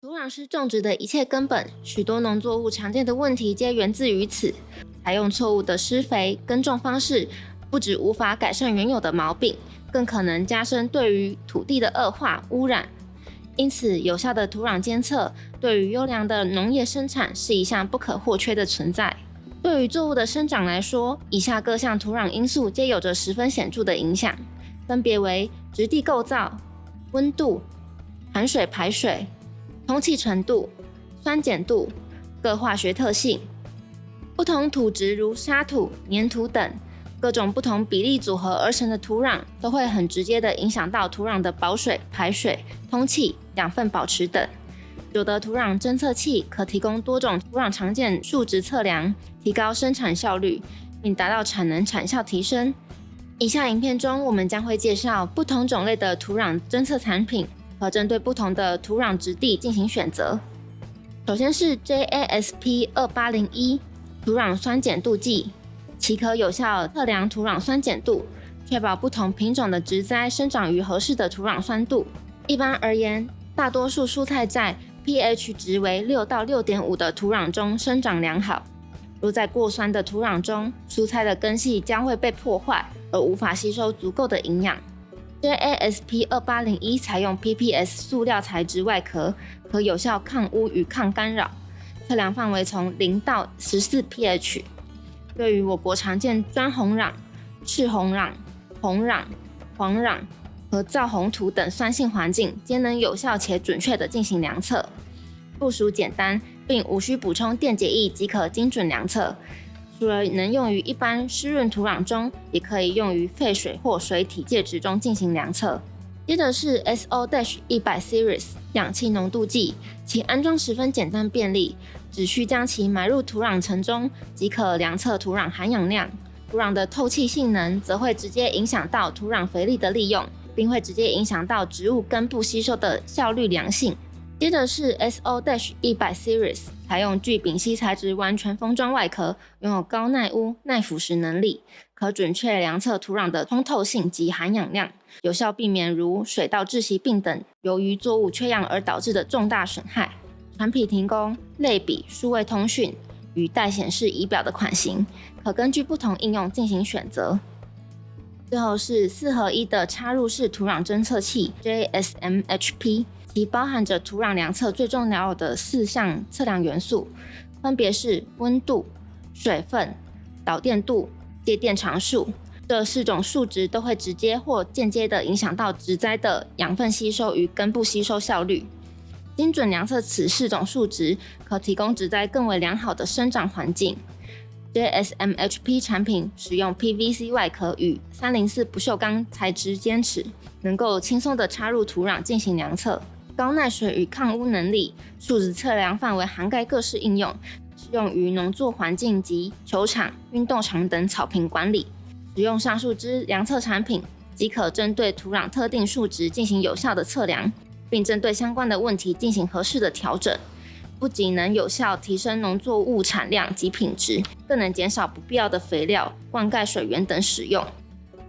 土壤是种植的一切根本，许多农作物常见的问题皆源自于此。采用错误的施肥、耕种方式，不止无法改善原有的毛病，更可能加深对于土地的恶化污染。因此，有效的土壤监测对于优良的农业生产是一项不可或缺的存在。对于作物的生长来说，以下各项土壤因素皆有着十分显著的影响，分别为质地构造、温度、含水排水。通气程度、酸碱度、各化学特性、不同土质如沙土、粘土等各种不同比例组合而成的土壤，都会很直接的影响到土壤的保水、排水、通气、养分保持等。有的土壤侦测器可提供多种土壤常见数值测量，提高生产效率，并达到产能产效提升。以下影片中，我们将会介绍不同种类的土壤侦测产品。和针对不同的土壤质地进行选择。首先是 JASP 二八零一土壤酸碱度计，其可有效测量土壤酸碱度，确保不同品种的植栽生长于合适的土壤酸度。一般而言，大多数蔬菜在 pH 值为六到六点五的土壤中生长良好。若在过酸的土壤中，蔬菜的根系将会被破坏，而无法吸收足够的营养。JASP 二八零一采用 PPS 塑料材质外壳，可有效抗污与抗干扰。测量范围从零到十四 pH。对于我国常见砖红壤、赤红壤、红壤、黄壤和皂红土等酸性环境，皆能有效且准确地进行量测。部署简单，并无需补充电解液即可精准量测。除了能用于一般湿润土壤中，也可以用于废水或水体介质中进行量测。接着是 SO- 一百 Series 氧气浓度计，其安装十分简单便利，只需将其埋入土壤层中即可量测土壤含氧量。土壤的透气性能则会直接影响到土壤肥力的利用，并会直接影响到植物根部吸收的效率良性。接着是 SO- 一百 Series，采用聚丙烯材质完全封装外壳，拥有高耐污、耐腐蚀能力，可准确量测土壤的通透性及含氧量，有效避免如水稻窒息病等由于作物缺氧而导致的重大损害。产品提供类比、数位通讯与带显示仪表的款型，可根据不同应用进行选择。最后是四合一的插入式土壤侦测器 JSMHP。其包含着土壤量测最重要的四项测量元素，分别是温度、水分、导电度、接电常数。这四种数值都会直接或间接地影响到植栽的养分吸收与根部吸收效率。精准量测此四种数值，可提供植栽更为良好的生长环境。JSMHP 产品使用 PVC 外壳与三零四不锈钢材质坚持，能够轻松地插入土壤进行量测。高耐水与抗污能力，数值测量范围涵盖各式应用，适用于农作环境及球场、运动场等草坪管理。使用上述之量测产品，即可针对土壤特定数值进行有效的测量，并针对相关的问题进行合适的调整。不仅能有效提升农作物产量及品质，更能减少不必要的肥料、灌溉水源等使用，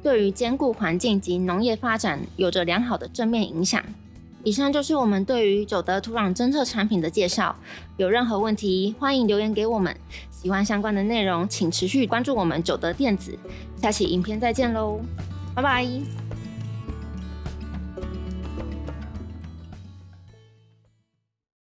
对于兼顾环境及农业发展有着良好的正面影响。以上就是我们对于九德土壤侦测产品的介绍。有任何问题，欢迎留言给我们。喜欢相关的内容，请持续关注我们九德电子。下期影片再见喽，拜拜。